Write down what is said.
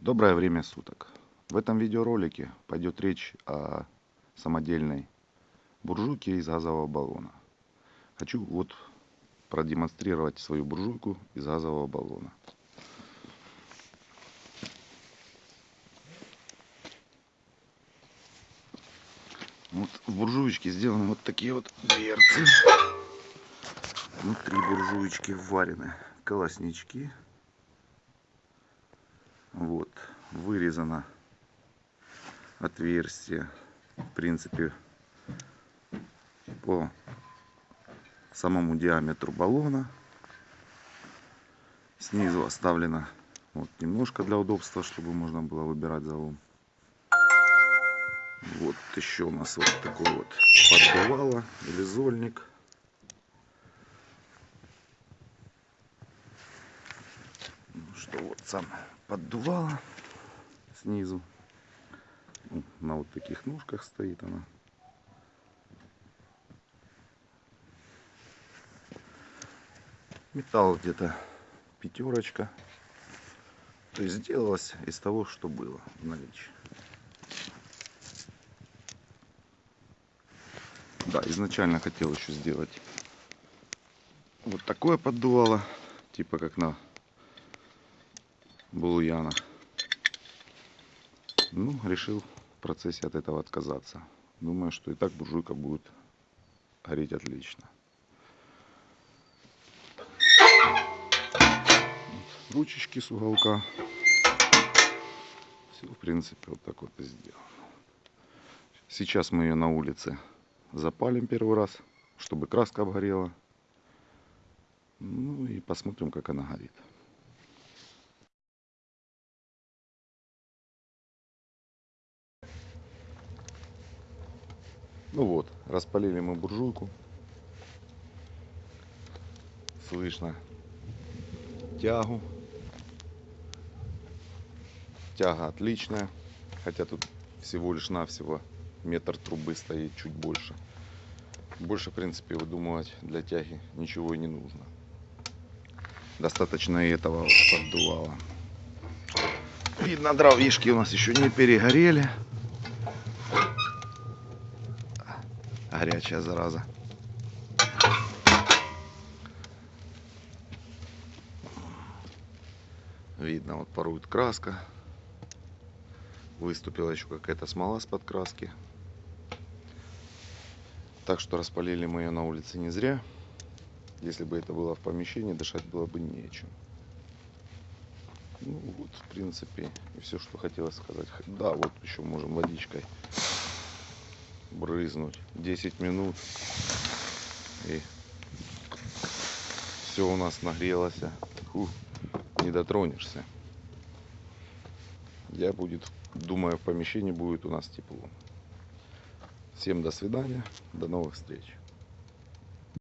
Доброе время суток. В этом видеоролике пойдет речь о самодельной буржуйке из газового баллона. Хочу вот продемонстрировать свою буржуйку из газового баллона. Вот в буржуечке сделаны вот такие вот дверцы. Внутри буржуечки варены колоснички. Вот, вырезано отверстие, в принципе, по самому диаметру баллона. Снизу оставлено вот немножко для удобства, чтобы можно было выбирать залом. Вот еще у нас вот такой вот поддувало или зольник. Что вот сам поддувало снизу. Ну, на вот таких ножках стоит она. Металл где-то пятерочка. То есть сделалось из того, что было в наличии. Да, изначально хотел еще сделать вот такое поддувало, типа как на булуяна. Ну, решил в процессе от этого отказаться. Думаю, что и так буржуйка будет гореть отлично. Ручечки с уголка. Все, в принципе, вот так вот и сделано. Сейчас мы ее на улице запалим первый раз, чтобы краска обгорела. Ну и посмотрим, как она горит. Ну вот, распалили мы буржуйку. Слышно тягу. Тяга отличная. Хотя тут всего лишь навсего метр трубы стоит чуть больше. Больше, в принципе, выдумывать для тяги ничего и не нужно. Достаточно и этого вот поддувала. Видно, дровишки у нас еще не перегорели. Горячая зараза. Видно, вот порует краска. Выступила еще какая-то смола с подкраски. Так что распалили мы ее на улице не зря. Если бы это было в помещении, дышать было бы нечем. Ну вот, в принципе, и все, что хотелось сказать. Да, вот еще можем водичкой брызнуть. 10 минут. И все у нас нагрелось. Фу, не дотронешься. Я будет думаю в помещении будет у нас тепло. Всем до свидания до новых встреч